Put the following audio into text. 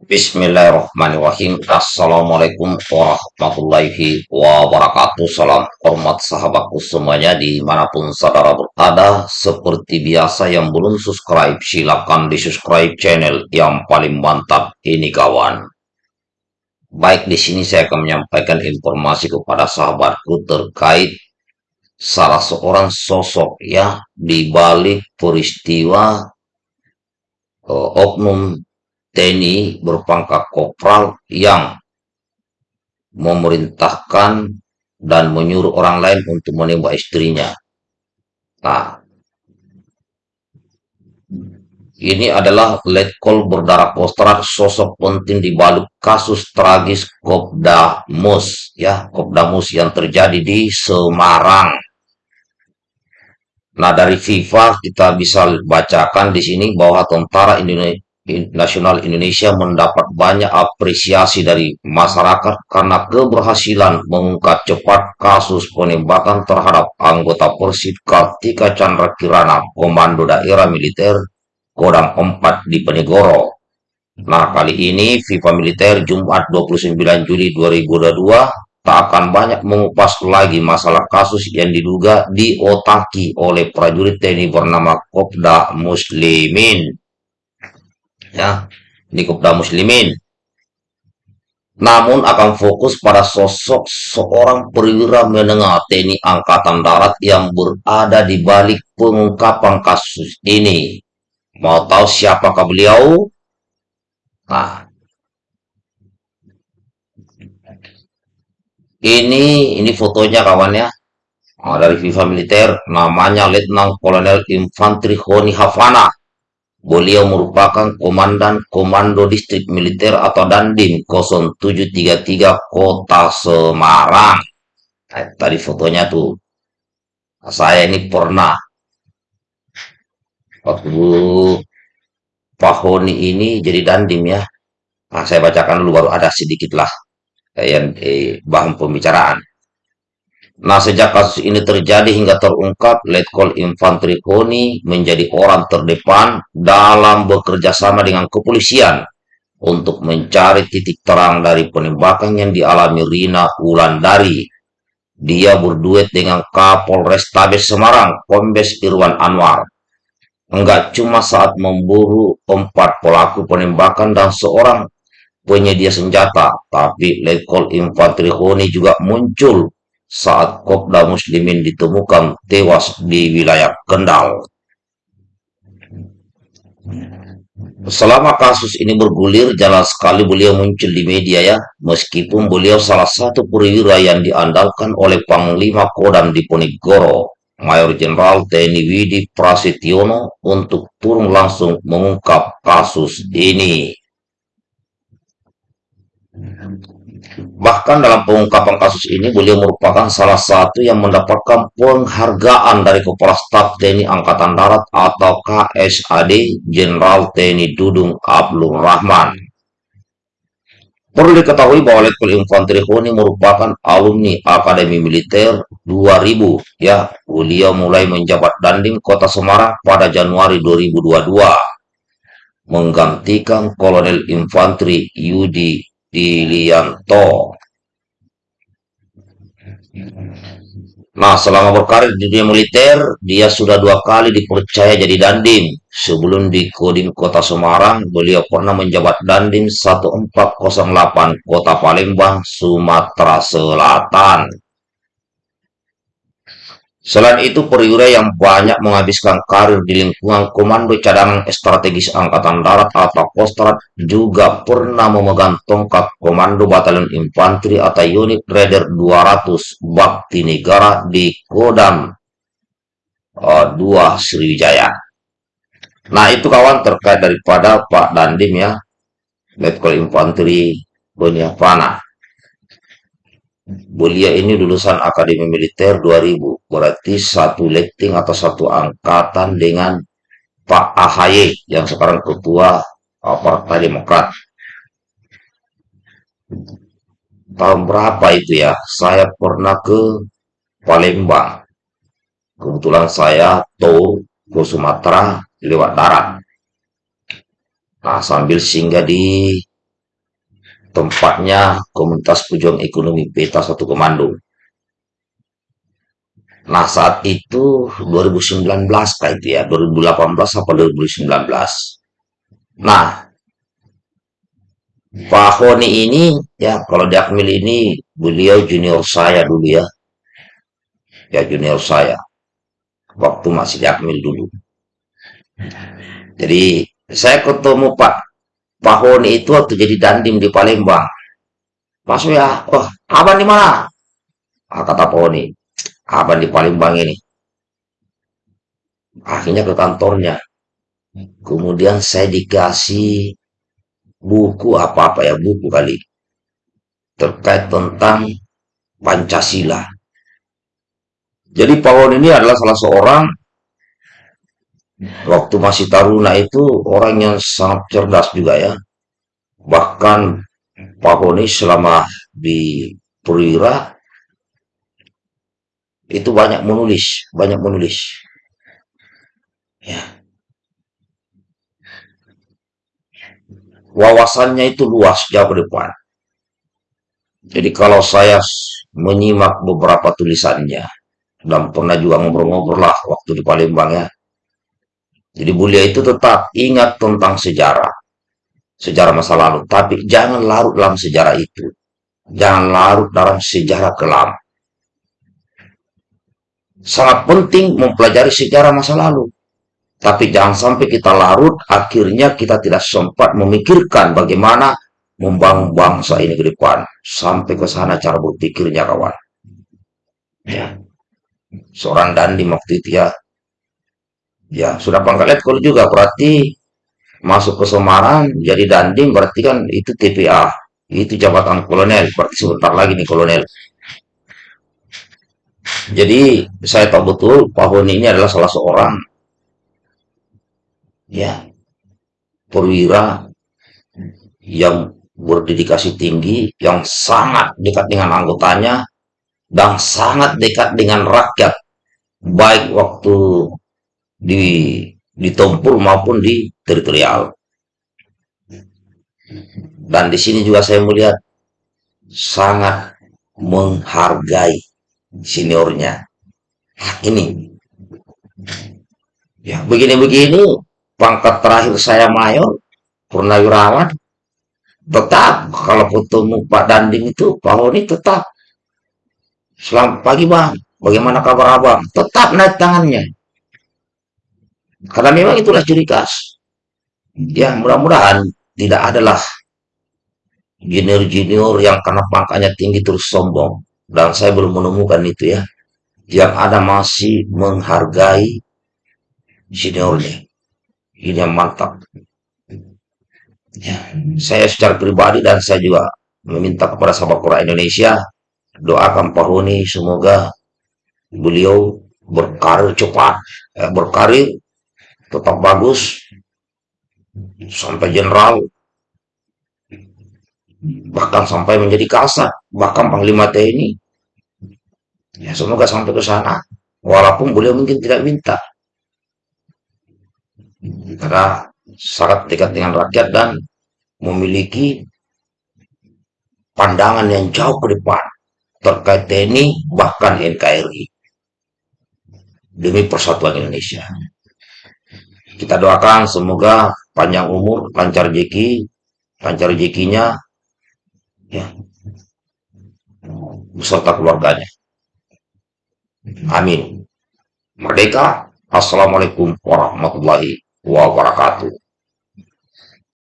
Bismillahirrahmanirrahim. Assalamualaikum warahmatullahi wabarakatuh. Salam hormat sahabatku semuanya di mana pun saudara berada. Seperti biasa yang belum subscribe, silakan di subscribe channel yang paling mantap ini kawan. Baik, di sini saya akan menyampaikan informasi kepada sahabatku terkait salah seorang sosok ya di balik peristiwa uh, oknum TNI berpangkat kopral yang memerintahkan dan menyuruh orang lain untuk menembak istrinya. Nah, ini adalah letkol berdarah kostrat sosok penting di balik kasus tragis Kopda Mus, ya, Kopda Mus yang terjadi di Semarang. Nah, dari FIFA kita bisa bacakan di sini bahwa tentara Indonesia Nasional Indonesia mendapat banyak apresiasi dari masyarakat karena keberhasilan mengungkap cepat kasus penembakan terhadap anggota Persib Kartika Chandra Kirana, Komando Daerah Militer Kodam 4 di Penegoro. Nah, kali ini FIFA Militer Jumat 29 Juli 2022 tak akan banyak mengupas lagi masalah kasus yang diduga diotaki oleh prajurit TNI bernama Kopda Muslimin ya di Kopda Muslimin. Namun akan fokus pada sosok seorang perwira menengah TNI Angkatan Darat yang berada di balik pengungkapan kasus ini. Mau tahu siapakah beliau? Nah, ini ini fotonya kawan ya. Dari FIFA militer namanya Letnan Kolonel Infantri Honi Havana Beliau merupakan Komandan Komando Distrik Militer atau Dandim 0733 Kota Semarang. Nah, tadi fotonya tuh. Nah, saya ini pernah waktu Pak Honi ini jadi Dandim ya. Nah, saya bacakan dulu baru ada sedikit lah yang eh, bahan pembicaraan. Nah, sejak kasus ini terjadi hingga terungkap, Letkol Infantri Koni menjadi orang terdepan dalam bekerja sama dengan kepolisian untuk mencari titik terang dari penembakan yang dialami Rina Wulandari. Dia berduet dengan Kapolres Tabes Semarang, Kombes Irwan Anwar. Enggak cuma saat memburu empat pelaku penembakan dan seorang penyedia senjata, tapi Letkol Infantri Koni juga muncul saat Kopda Muslimin ditemukan tewas di wilayah Kendal. Selama kasus ini bergulir, jalan sekali beliau muncul di media ya, meskipun beliau salah satu perwira yang diandalkan oleh Panglima Kodam di Ponegoro, Mayor Jenderal TNI Widi Prasetyono untuk turun langsung mengungkap kasus ini. Bahkan dalam pengungkapan kasus ini, beliau merupakan salah satu yang mendapatkan penghargaan dari Kepala Staf TNI Angkatan Darat atau KSAD Jenderal TNI Dudung Abdul Rahman. Perlu diketahui bahwa Letkol Infanteri Honi merupakan alumni Akademi Militer 2000. Ya, beliau mulai menjabat Dandim Kota Semarang pada Januari 2022, menggantikan Kolonel Infanteri Yudi Dilianto. Nah, selama berkarir di dunia militer, dia sudah dua kali dipercaya jadi dandim. Sebelum di Kodim Kota Semarang, beliau pernah menjabat dandim 1408 Kota Palembang, Sumatera Selatan. Selain itu, perwira yang banyak menghabiskan karir di lingkungan Komando Cadangan Strategis Angkatan Darat atau Kostrat juga pernah memegang tongkat Komando Batalion Infanteri atau unit Raider 200 Bakti Negara di Kodam uh, 2 Sriwijaya. Nah, itu kawan terkait daripada Pak Dandim ya, Letkol Infanteri Boniafana. Beliau ini lulusan Akademi Militer 2000, berarti satu letting atau satu angkatan dengan Pak AHY yang sekarang ketua Partai Demokrat. Tahun berapa itu ya? Saya pernah ke Palembang. Kebetulan saya tour ke Sumatera lewat darat. Nah, sambil singgah di tempatnya Komunitas Pejuang Ekonomi Peta Satu Komando. Nah saat itu 2019 kayak itu ya, 2018 apa 2019. Nah Pak Honi ini ya kalau di Akmil ini beliau junior saya dulu ya, ya junior saya waktu masih di Akmil dulu. Jadi saya ketemu Pak Pak Honi itu waktu jadi dandim di Palembang. Mas ya, wah abang di mana? Ah, kata Pak Honi, abang di Palembang ini. Akhirnya ke kantornya. Kemudian saya dikasih buku apa-apa ya, buku kali. Terkait tentang Pancasila. Jadi Pak Honi ini adalah salah seorang waktu masih taruna itu orang yang sangat cerdas juga ya. Bahkan Pak Honi selama di Perwira itu banyak menulis, banyak menulis. Ya, wawasannya itu luas jauh ke depan. Jadi kalau saya menyimak beberapa tulisannya dan pernah juga ngobrol-ngobrol lah waktu di Palembang ya. Jadi beliau itu tetap ingat tentang sejarah, sejarah masa lalu, tapi jangan larut dalam sejarah itu. Jangan larut dalam sejarah kelam. Sangat penting mempelajari sejarah masa lalu. Tapi jangan sampai kita larut, akhirnya kita tidak sempat memikirkan bagaimana membangun bangsa ini ke depan. Sampai ke sana cara berpikirnya kawan. Ya. Seorang dandi waktu itu ya. Ya, sudah pangkat letkol juga. Berarti masuk ke Semarang jadi dandim berarti kan itu TPA. Itu jabatan kolonel. Berarti sebentar lagi nih kolonel. Jadi saya tahu betul Pak Honi ini adalah salah seorang ya perwira yang berdedikasi tinggi, yang sangat dekat dengan anggotanya, dan sangat dekat dengan rakyat, baik waktu di di tempur maupun di teritorial. Dan di sini juga saya melihat sangat menghargai seniornya. Ini, ya begini-begini, pangkat terakhir saya mayor, purnawirawan, tetap kalau ketemu Pak Danding itu Pak Honi tetap. Selamat pagi bang. Bagaimana kabar abang? Tetap naik tangannya karena memang itulah ciri khas. Ya mudah-mudahan tidak adalah junior-junior yang karena pangkatnya tinggi terus sombong. Dan saya belum menemukan itu ya yang ada masih menghargai seniornya ini yang mantap. Ya, saya secara pribadi dan saya juga meminta kepada sahabat Quran Indonesia doakan Pak Huni semoga beliau berkarir cepat, eh, berkarir tetap bagus. Sampai jenderal bahkan sampai menjadi kasat bahkan Panglima TNI ya semoga sampai ke sana. Walaupun beliau mungkin tidak minta. Karena sangat dekat dengan rakyat dan memiliki pandangan yang jauh ke depan terkait TNI bahkan NKRI demi persatuan Indonesia. Kita doakan semoga panjang umur, lancar rezeki, lancar rezekinya, ya, beserta keluarganya. Amin. Merdeka. Assalamualaikum warahmatullahi wabarakatuh.